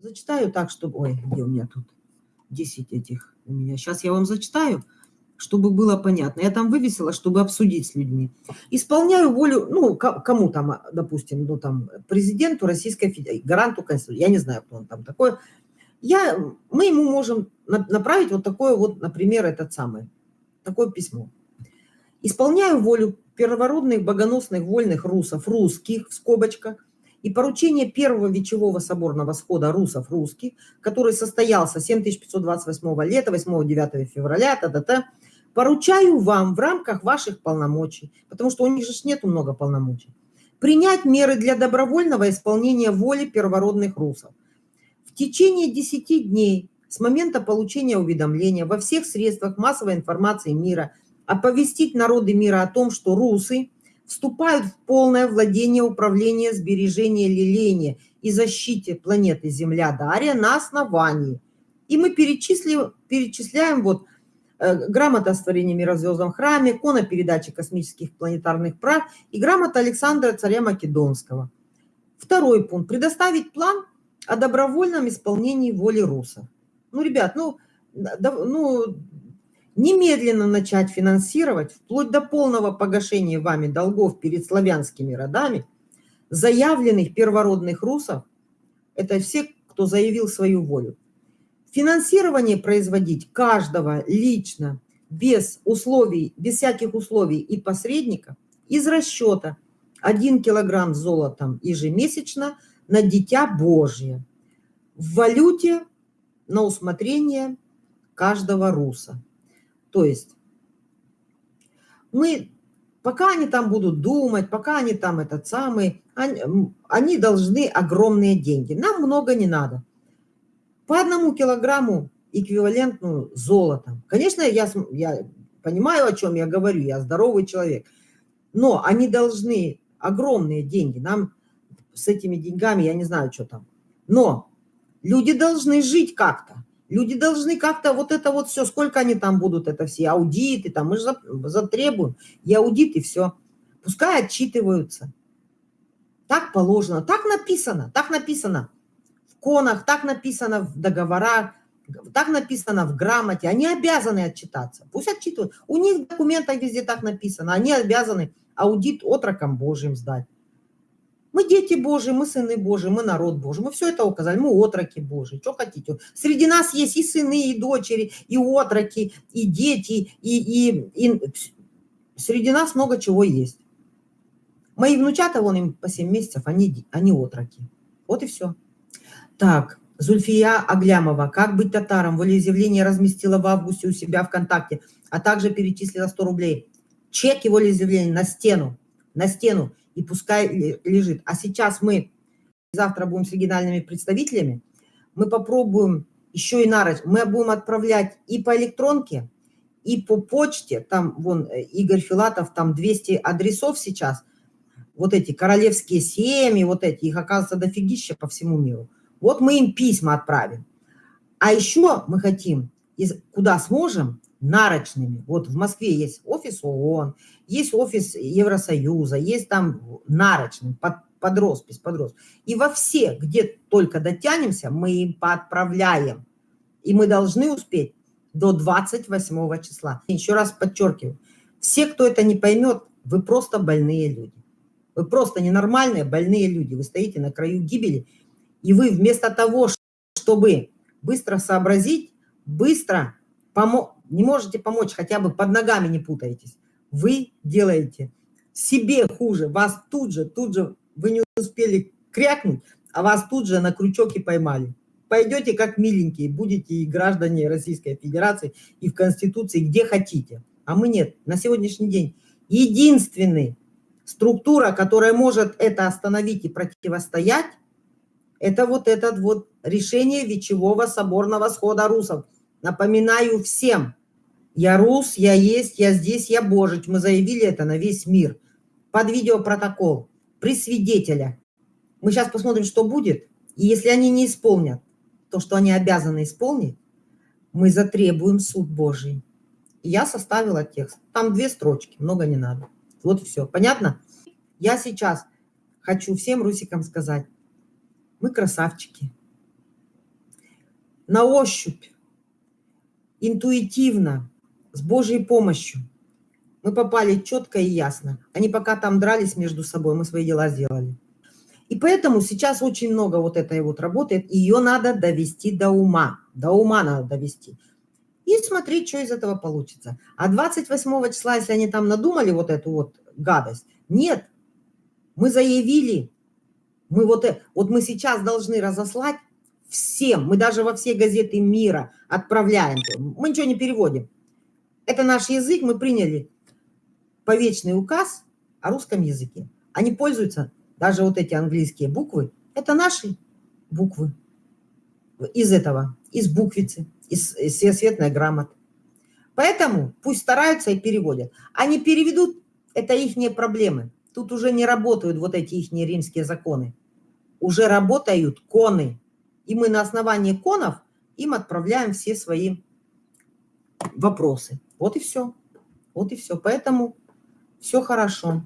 Зачитаю так, чтобы... Ой, где у меня тут 10 этих у меня. Сейчас я вам зачитаю, чтобы было понятно. Я там вывесила, чтобы обсудить с людьми. Исполняю волю, ну, кому там, допустим, ну, там, президенту Российской Федерации, гаранту Конституции, я не знаю, кто он там такой. Я, мы ему можем направить вот такое вот, например, этот самый, такое письмо. Исполняю волю первородных, богоносных, вольных русов, русских, в скобочках, и поручение первого вечевого соборного схода русов русских, который состоялся 7528 лета, 8-9 февраля, та -та -та, поручаю вам в рамках ваших полномочий, потому что у них же нету много полномочий, принять меры для добровольного исполнения воли первородных русов. В течение 10 дней с момента получения уведомления во всех средствах массовой информации мира оповестить народы мира о том, что русы – вступают в полное владение управления, сбережения, лелеяния и защите планеты Земля Дарья на основании. И мы перечислим, перечисляем вот э, грамота о створении мира в звездном храме, кона передачи космических планетарных прав и грамота Александра царя Македонского. Второй пункт. Предоставить план о добровольном исполнении воли русов. Ну, ребят, ну, да, ну немедленно начать финансировать, вплоть до полного погашения вами долгов перед славянскими родами, заявленных первородных русов, это все, кто заявил свою волю. Финансирование производить каждого лично, без условий, без всяких условий и посредников, из расчета 1 килограмм золотом ежемесячно на Дитя Божье в валюте на усмотрение каждого руса. То есть мы, пока они там будут думать, пока они там этот самый, они, они должны огромные деньги. Нам много не надо. По одному килограмму эквивалентную золотом. Конечно, я, я понимаю, о чем я говорю, я здоровый человек. Но они должны огромные деньги. Нам с этими деньгами, я не знаю, что там. Но люди должны жить как-то. Люди должны как-то вот это вот все, сколько они там будут, это все аудиты, там мы же затребуем, и аудит, и все. Пускай отчитываются. Так положено, так написано, так написано в конах, так написано в договорах, так написано в грамоте. Они обязаны отчитаться. Пусть отчитывают. У них в документах везде так написано. Они обязаны аудит отрокам Божьим сдать. Мы дети Божьи, мы сыны Божьи, мы народ Божий. Мы все это указали, мы отроки Божьи. Что хотите? Среди нас есть и сыны, и дочери, и отроки, и дети, и, и, и среди нас много чего есть. Мои внучата, вон им по 7 месяцев, они, они отроки. Вот и все. Так, Зульфия Аглямова. Как быть татаром? Волеизъявление разместила в августе у себя ВКонтакте, а также перечислила 100 рублей. Чек его волеизъявления на стену. На стену и пускай лежит. А сейчас мы завтра будем с региональными представителями, мы попробуем еще и нарыть. Мы будем отправлять и по электронке, и по почте. Там, вон, э, Игорь Филатов, там 200 адресов сейчас. Вот эти королевские семьи, вот эти, их оказывается дофигища по всему миру. Вот мы им письма отправим. А еще мы хотим, куда сможем, нарочными. Вот в Москве есть офис ООН, есть офис Евросоюза, есть там нарочный, под, под роспись, под роспись. И во все, где только дотянемся, мы им поотправляем. И мы должны успеть до 28 числа. Еще раз подчеркиваю, все, кто это не поймет, вы просто больные люди. Вы просто ненормальные, больные люди. Вы стоите на краю гибели, и вы вместо того, чтобы быстро сообразить, быстро помочь, не можете помочь, хотя бы под ногами не путаетесь, вы делаете себе хуже, вас тут же, тут же, вы не успели крякнуть, а вас тут же на крючок и поймали. Пойдете как миленькие, будете и граждане Российской Федерации, и в Конституции, где хотите. А мы нет. На сегодняшний день единственный структура, которая может это остановить и противостоять, это вот этот вот решение Вечевого соборного схода русов. Напоминаю всем, я рус, я есть, я здесь, я божить. Мы заявили это на весь мир. Под видеопротокол, при свидетеля. Мы сейчас посмотрим, что будет. И если они не исполнят то, что они обязаны исполнить, мы затребуем суд Божий. Я составила текст. Там две строчки, много не надо. Вот все. Понятно? Я сейчас хочу всем русикам сказать, мы красавчики. на ощупь, интуитивно, с Божьей помощью. Мы попали четко и ясно. Они пока там дрались между собой, мы свои дела сделали. И поэтому сейчас очень много вот этой вот работает. Ее надо довести до ума. До ума надо довести. И смотреть, что из этого получится. А 28 числа, если они там надумали вот эту вот гадость, нет. Мы заявили, мы вот, э, вот мы сейчас должны разослать всем, мы даже во все газеты мира отправляем. Мы ничего не переводим. Это наш язык, мы приняли повечный указ о русском языке. Они пользуются, даже вот эти английские буквы, это наши буквы из этого, из буквицы, из, из всесветной грамоты. Поэтому пусть стараются и переводят. Они переведут, это их проблемы. Тут уже не работают вот эти их римские законы. Уже работают коны. И мы на основании конов им отправляем все свои вопросы. Вот и все. Вот и все. Поэтому все хорошо.